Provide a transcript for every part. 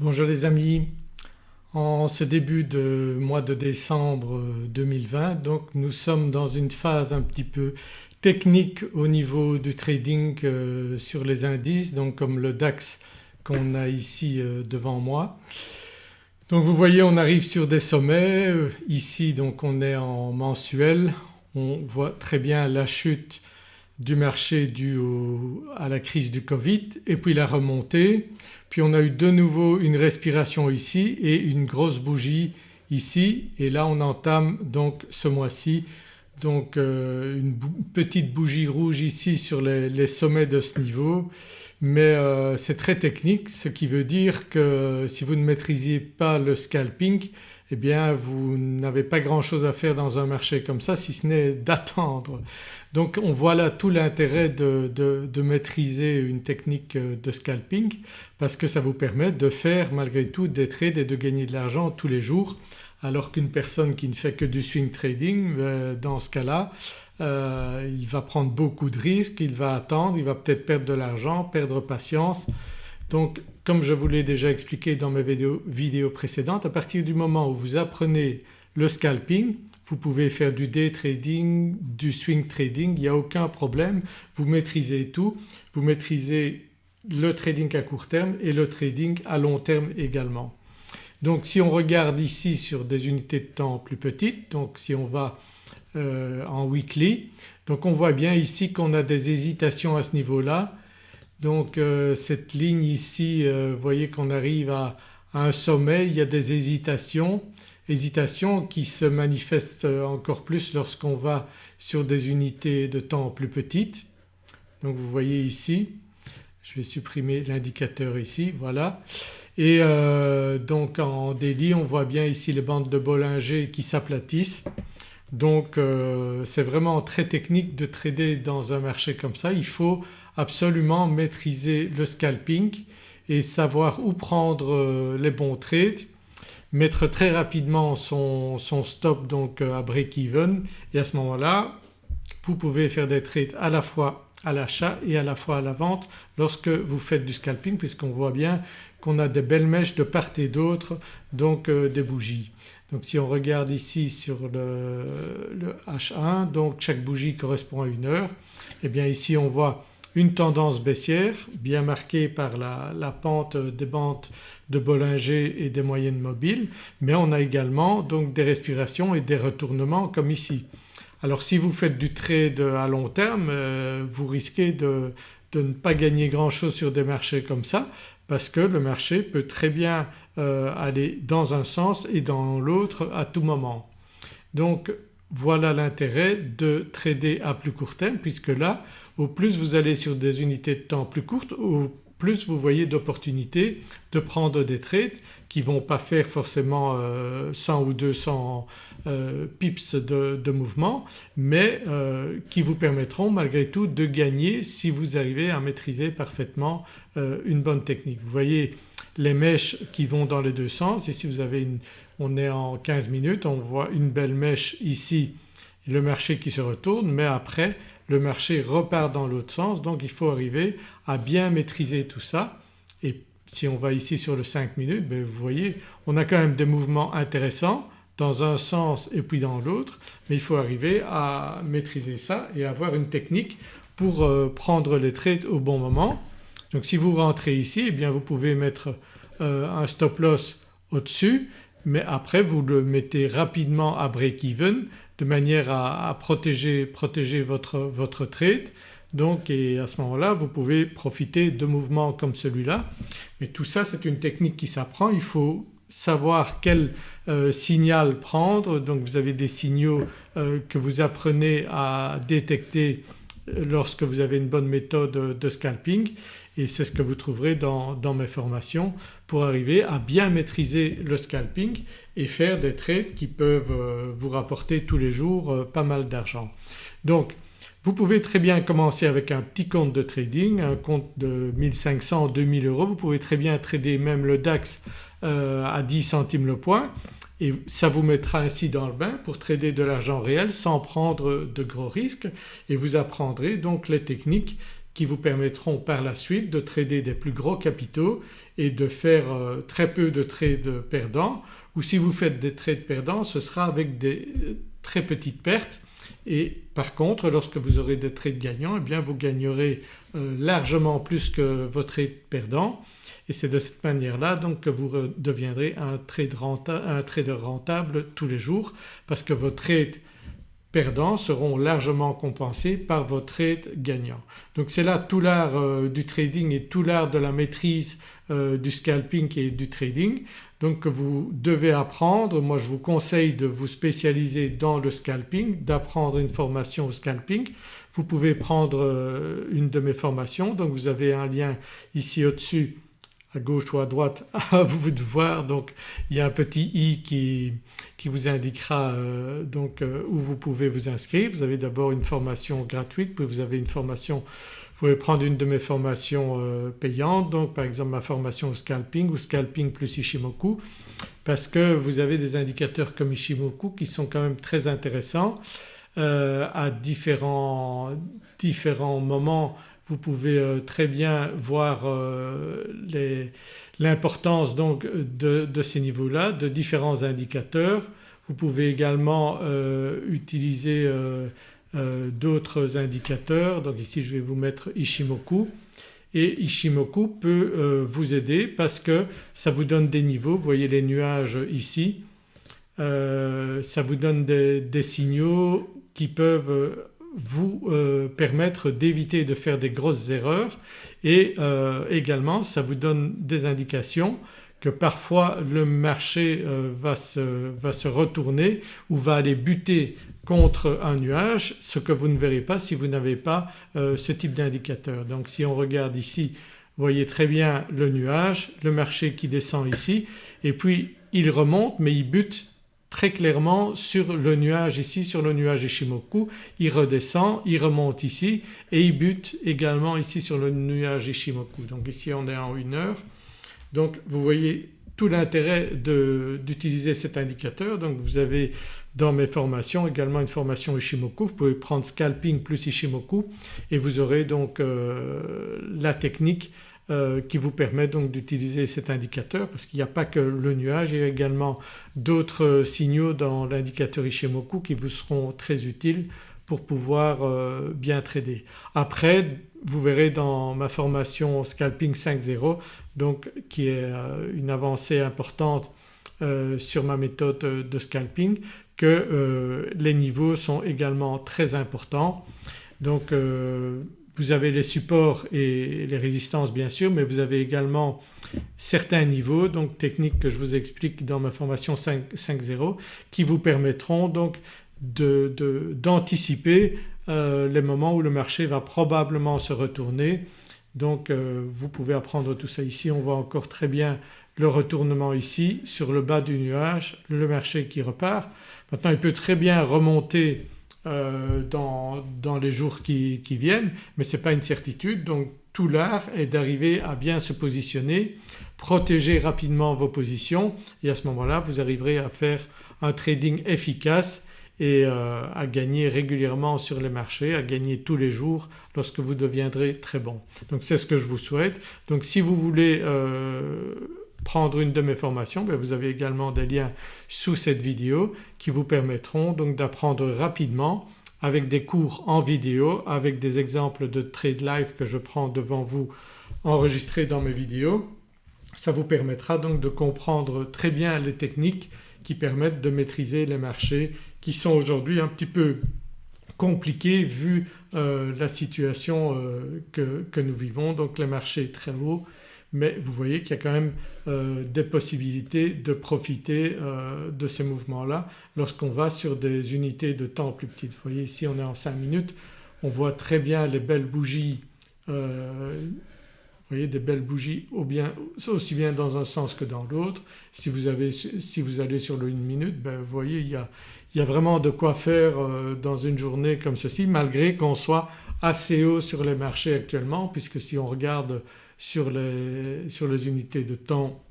Bonjour les amis, en ce début de mois de décembre 2020 donc nous sommes dans une phase un petit peu technique au niveau du trading euh, sur les indices donc comme le DAX qu'on a ici euh, devant moi. Donc vous voyez on arrive sur des sommets, euh, ici donc on est en mensuel, on voit très bien la chute du marché dû à la crise du Covid et puis la remontée. Puis on a eu de nouveau une respiration ici et une grosse bougie ici et là on entame donc ce mois-ci donc euh, une petite bougie rouge ici sur les, sommets de ce niveau mais euh, c'est très technique ce qui veut dire que si vous ne maîtrisiez pas le scalping eh bien vous n'avez pas grand chose à faire dans un marché comme ça si ce n'est d'attendre. Donc on voit là tout l'intérêt de, de, maîtriser une technique euh, de scalping parce que ça vous permet de faire malgré tout des trades et de gagner de l'argent tous les jours alors qu'une personne qui ne fait que du swing trading euh, dans ce cas-là euh, il va prendre beaucoup de risques, il va attendre, il va peut-être perdre de l'argent, perdre patience. Donc comme je vous l'ai déjà expliqué dans mes vidéos, précédentes à partir du moment où vous apprenez le scalping vous pouvez faire du day trading, du swing trading, il n'y a aucun problème, vous maîtrisez tout, vous maîtrisez le trading à court terme et le trading à long terme également. Donc si on regarde ici sur des unités de temps plus petites donc si on va euh, en weekly donc on voit bien ici qu'on a des hésitations à ce niveau-là donc euh, cette ligne ici euh, vous voyez qu'on arrive à, un sommet, il y a des hésitations, hésitations qui se manifestent encore plus lorsqu'on va sur des unités de temps plus petites. Donc vous voyez ici, je vais supprimer l'indicateur ici, voilà. Et donc en délit on voit bien ici les bandes de Bollinger qui s'aplatissent. Donc c'est vraiment très technique de trader dans un marché comme ça. Il faut absolument maîtriser le scalping et savoir où prendre euh, les bons trades, mettre très rapidement son, stop donc euh, à break-even et à ce moment-là vous pouvez faire des trades à la fois à l'achat et à la fois à la vente lorsque vous faites du scalping puisqu'on voit bien qu'on a des belles mèches de part et d'autre donc euh, des bougies. Donc si on regarde ici sur le, le, H1 donc chaque bougie correspond à une heure et eh bien ici on voit une tendance baissière bien marquée par la, pente des bandes de Bollinger et des moyennes mobiles mais on a également donc des respirations et des retournements comme ici. Alors si vous faites du trade à long terme euh, vous risquez de, ne pas gagner grand chose sur des marchés comme ça parce que le marché peut très bien euh, aller dans un sens et dans l'autre à tout moment. Donc voilà l'intérêt de trader à plus court terme puisque là au plus vous allez sur des unités de temps plus courtes au plus vous voyez d'opportunités de prendre des trades qui ne vont pas faire forcément 100 euh, ou 200 euh, pips de, mouvement mais qui vous permettront malgré tout de gagner si vous arrivez à maîtriser parfaitement une bonne technique. Vous voyez les mèches qui vont dans les deux sens. Ici vous avez une, on est en 15 minutes, on voit une belle mèche ici, le marché qui se retourne mais après le marché repart dans l'autre sens donc il faut arriver à bien maîtriser tout ça et si on va ici sur le 5 minutes ben vous voyez on a quand même des mouvements intéressants dans un sens et puis dans l'autre mais il faut arriver à maîtriser ça et avoir une technique pour euh, prendre les trades au bon moment. Donc si vous rentrez ici eh bien vous pouvez mettre euh, un stop loss au-dessus mais après vous le mettez rapidement à break-even de manière à, protéger, votre, votre trade. Donc et à ce moment-là vous pouvez profiter de mouvements comme celui-là. Mais tout ça c'est une technique qui s'apprend, il faut savoir quel euh, signal prendre. Donc vous avez des signaux euh, que vous apprenez à détecter lorsque vous avez une bonne méthode de scalping et c'est ce que vous trouverez dans, mes formations pour arriver à bien maîtriser le scalping et faire des trades qui peuvent euh, vous rapporter tous les jours euh, pas mal d'argent. Donc vous pouvez très bien commencer avec un petit compte de trading, un compte de 1500, 2000 euros. Vous pouvez très bien trader même le DAX euh, à 10 centimes le point et ça vous mettra ainsi dans le bain pour trader de l'argent réel sans prendre de gros risques et vous apprendrez donc les techniques qui vous permettront par la suite de trader des plus gros capitaux et de faire euh, très peu de trades perdants. Ou si vous faites des trades perdants ce sera avec des euh, très petites pertes. Et par contre lorsque vous aurez des trades gagnants eh bien vous gagnerez euh, largement plus que vos trades perdants. Et c'est de cette manière-là donc que vous deviendrez un, trade un trader rentable tous les jours parce que vos trades perdants seront largement compensés par vos trades gagnants. Donc c'est là tout l'art euh, du trading et tout l'art de la maîtrise euh, du scalping et du trading donc vous devez apprendre. Moi je vous conseille de vous spécialiser dans le scalping, d'apprendre une formation au scalping. Vous pouvez prendre euh, une de mes formations donc vous avez un lien ici au-dessus à gauche ou à droite à vous de voir donc il y a un petit i qui, qui vous indiquera euh, donc euh, où vous pouvez vous inscrire. Vous avez d'abord une formation gratuite puis vous avez une formation vous pouvez prendre une de mes formations euh, payantes donc par exemple ma formation scalping ou scalping plus Ishimoku parce que vous avez des indicateurs comme Ishimoku qui sont quand même très intéressants à différents, différents moments vous pouvez euh, très bien voir euh, l'importance donc de, ces niveaux-là, de différents indicateurs. Vous pouvez également euh, utiliser d'autres indicateurs. Donc ici je vais vous mettre Ishimoku. Et Ishimoku peut vous aider parce que ça vous donne des niveaux, vous voyez les nuages ici, ça vous donne des, des signaux qui peuvent vous euh, permettre d'éviter de faire des grosses erreurs et euh, également ça vous donne des indications que parfois le marché euh, va, se, va, se, retourner ou va aller buter contre un nuage ce que vous ne verrez pas si vous n'avez pas ce type d'indicateur. Donc si on regarde ici vous voyez très bien le nuage, le marché qui descend ici et puis il remonte mais il bute très clairement sur le nuage ici, sur le nuage Ishimoku, il redescend, il remonte ici et il bute également ici sur le nuage Ishimoku. Donc ici on est en une heure. Donc vous voyez tout l'intérêt d'utiliser cet indicateur. Donc vous avez dans mes formations également une formation Ishimoku, vous pouvez prendre scalping plus Ishimoku et vous aurez donc euh, la technique euh, qui vous permet donc d'utiliser cet indicateur parce qu'il n'y a pas que le nuage, il y a également d'autres signaux dans l'indicateur Ishimoku qui vous seront très utiles pour pouvoir euh, bien trader. Après vous verrez dans ma formation Scalping 5.0 donc qui est euh, une avancée importante sur ma méthode de scalping que les niveaux sont également très importants. Donc vous avez les supports et les résistances bien sûr mais vous avez également certains niveaux donc techniques que je vous explique dans ma formation 5.0 qui vous permettront donc d'anticiper euh, les moments où le marché va probablement se retourner. Donc euh, vous pouvez apprendre tout ça ici. On voit encore très bien le retournement ici sur le bas du nuage, le marché qui repart. Maintenant il peut très bien remonter euh, dans, les jours qui, qui viennent mais ce n'est pas une certitude donc tout l'art est d'arriver à bien se positionner, protéger rapidement vos positions et à ce moment-là vous arriverez à faire un trading efficace et euh, à gagner régulièrement sur les marchés, à gagner tous les jours lorsque vous deviendrez très bon. Donc c'est ce que je vous souhaite. Donc si vous voulez euh, prendre une de mes formations, vous avez également des liens sous cette vidéo qui vous permettront donc d'apprendre rapidement avec des cours en vidéo, avec des exemples de trade live que je prends devant vous enregistrés dans mes vidéos. Ça vous permettra donc de comprendre très bien les techniques qui permettent de maîtriser les marchés qui sont aujourd'hui un petit peu compliqués vu euh, la situation euh, que, que, nous vivons donc les marchés très hauts mais vous voyez qu'il y a quand même euh, des possibilités de profiter euh, de ces mouvements-là lorsqu'on va sur des unités de temps plus petites. Vous voyez ici on est en 5 minutes, on voit très bien les belles bougies euh, vous voyez des belles bougies aussi bien dans un sens que dans l'autre. Si, si vous allez sur le 1 minute ben vous voyez il y, a, il y a, vraiment de quoi faire dans une journée comme ceci malgré qu'on soit assez haut sur les marchés actuellement puisque si on regarde sur les, sur les unités de temps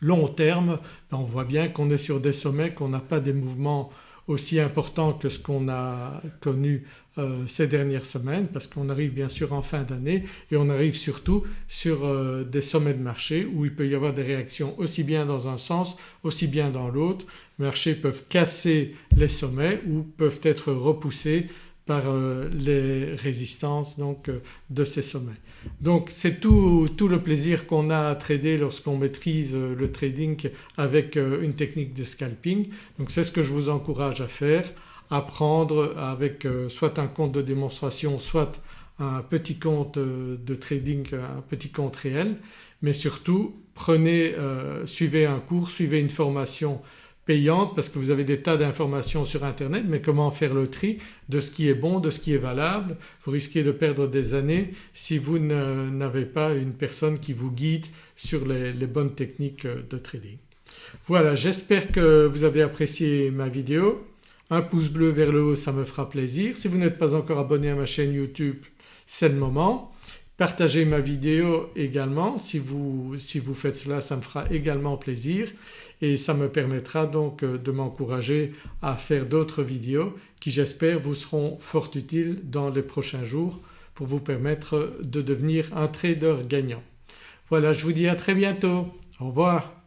long terme, ben, on voit bien qu'on est sur des sommets, qu'on n'a pas des mouvements aussi important que ce qu'on a connu euh, ces dernières semaines parce qu'on arrive bien sûr en fin d'année et on arrive surtout sur euh, des sommets de marché où il peut y avoir des réactions aussi bien dans un sens aussi bien dans l'autre. Les marchés peuvent casser les sommets ou peuvent être repoussés par euh, les résistances donc de ces sommets. Donc c'est tout, tout, le plaisir qu'on a à trader lorsqu'on maîtrise le trading avec une technique de scalping. Donc c'est ce que je vous encourage à faire apprendre avec euh, soit un compte de démonstration soit un petit compte euh, de trading, un petit compte réel mais surtout prenez, euh, suivez un cours, suivez une formation payante parce que vous avez des tas d'informations sur internet mais comment faire le tri de ce qui est bon, de ce qui est valable? Vous risquez de perdre des années si vous n'avez pas une personne qui vous guide sur les, les bonnes techniques de trading. Voilà j'espère que vous avez apprécié ma vidéo. Un pouce bleu vers le haut ça me fera plaisir. Si vous n'êtes pas encore abonné à ma chaîne YouTube c'est le moment. Partagez ma vidéo également si vous, si vous faites cela ça me fera également plaisir et ça me permettra donc euh, de m'encourager à faire d'autres vidéos qui j'espère vous seront fort utiles dans les prochains jours pour vous permettre de devenir un trader gagnant. Voilà je vous dis à très bientôt. Au revoir.